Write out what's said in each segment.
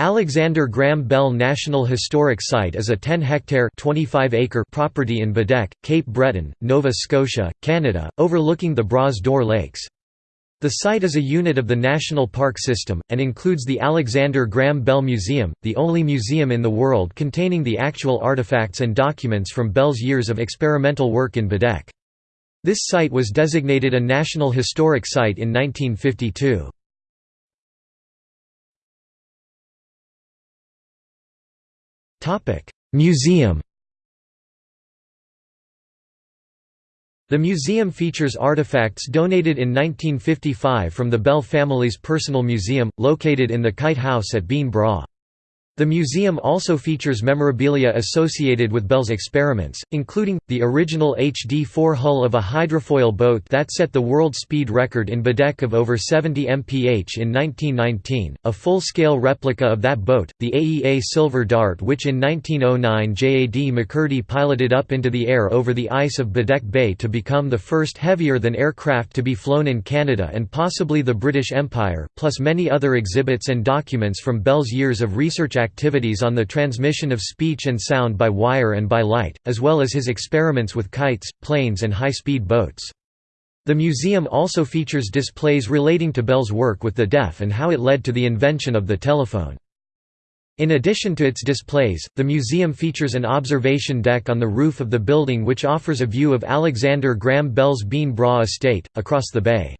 Alexander Graham Bell National Historic Site is a 10-hectare property in Baddeck, Cape Breton, Nova Scotia, Canada, overlooking the Bras d'Or Lakes. The site is a unit of the National Park System, and includes the Alexander Graham Bell Museum, the only museum in the world containing the actual artifacts and documents from Bell's years of experimental work in Baddeck. This site was designated a National Historic Site in 1952. Museum The museum features artifacts donated in 1955 from the Bell family's personal museum, located in the Kite House at Beinn Bhreagh. The museum also features memorabilia associated with Bell's experiments, including, the original HD-4 hull of a hydrofoil boat that set the world speed record in Baddeck of over 70 mph in 1919, a full-scale replica of that boat, the AEA Silver Dart which in 1909 J.A.D. McCurdy piloted up into the air over the ice of Baddeck Bay to become the first heavier-than aircraft to be flown in Canada and possibly the British Empire, plus many other exhibits and documents from Bell's years of research activities on the transmission of speech and sound by wire and by light, as well as his experiments with kites, planes and high-speed boats. The museum also features displays relating to Bell's work with the deaf and how it led to the invention of the telephone. In addition to its displays, the museum features an observation deck on the roof of the building which offers a view of Alexander Graham Bell's Beinn Bhreagh estate, across the bay.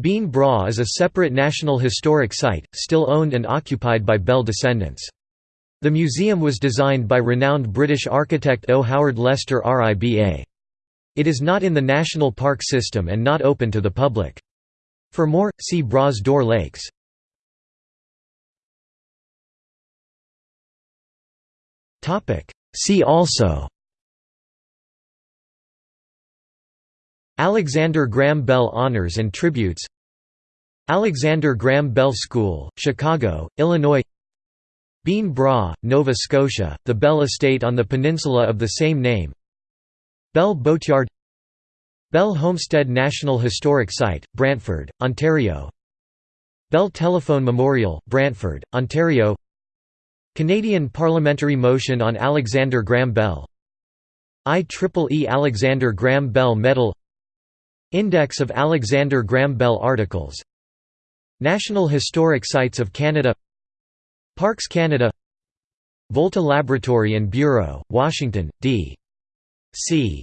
Beinn Bhreagh is a separate National Historic Site, still owned and occupied by Bell descendants. The museum was designed by renowned British architect O. Howard Lester RIBA. It is not in the National Park System and not open to the public. For more, see Bras d'Or Lakes. See also Alexander Graham Bell Honors and Tributes. Alexander Graham Bell School, Chicago, Illinois. Beinn Bhreagh, Nova Scotia, the Bell Estate on the peninsula of the same name. Bell Boatyard. Bell Homestead National Historic Site, Brantford, Ontario. Bell Telephone Memorial, Brantford, Ontario. Canadian Parliamentary Motion on Alexander Graham Bell. IEEE Alexander Graham Bell Medal Index of Alexander Graham Bell articles National Historic Sites of Canada Parks Canada Volta Laboratory and Bureau, Washington, D. C.